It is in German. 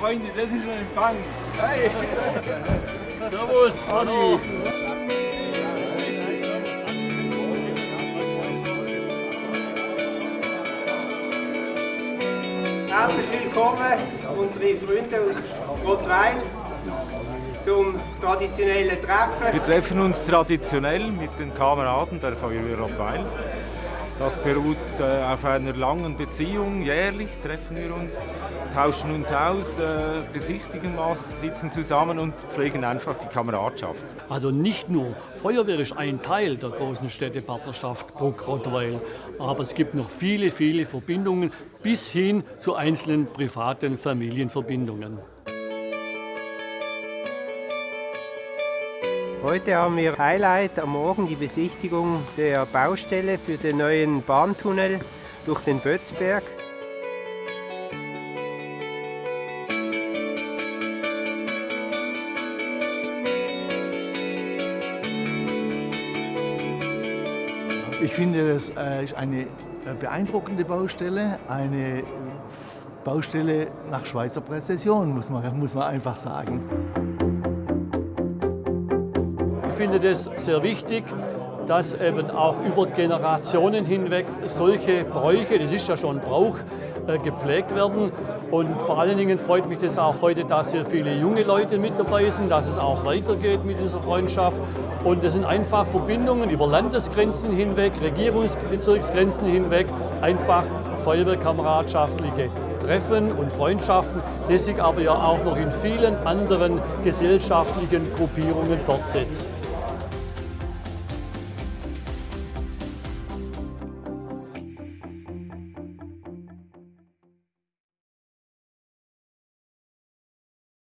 Freunde, das ist ein Empfang. Hey. Servus. Hallo. Herzlich willkommen, unsere Freunde aus Rottweil, zum traditionellen Treffen. Wir treffen uns traditionell mit den Kameraden der Feuerwehr Rottweil. Das beruht äh, auf einer langen Beziehung. Jährlich treffen wir uns, tauschen uns aus, äh, besichtigen was, sitzen zusammen und pflegen einfach die Kameradschaft. Also nicht nur Feuerwehr ist ein Teil der großen Städtepartnerschaft Bruck-Rottweil, aber es gibt noch viele, viele Verbindungen bis hin zu einzelnen privaten Familienverbindungen. Heute haben wir Highlight am Morgen die Besichtigung der Baustelle für den neuen Bahntunnel durch den Bötzberg. Ich finde, das äh, ist eine äh, beeindruckende Baustelle, eine Baustelle nach Schweizer Präzision, muss man, muss man einfach sagen. Ich finde das sehr wichtig, dass eben auch über Generationen hinweg solche Bräuche, das ist ja schon Brauch, äh, gepflegt werden. Und vor allen Dingen freut mich das auch heute, dass hier viele junge Leute mit dabei sind, dass es auch weitergeht mit dieser Freundschaft. Und es sind einfach Verbindungen über Landesgrenzen hinweg, Regierungsbezirksgrenzen hinweg, einfach Feuerwehrkameradschaftliche Treffen und Freundschaften, die sich aber ja auch noch in vielen anderen gesellschaftlichen Gruppierungen fortsetzt.